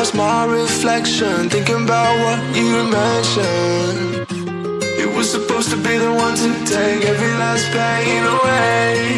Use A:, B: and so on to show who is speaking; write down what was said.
A: past my reflection. Thinking about what you mentioned. It was supposed to be the one to take every last pain away.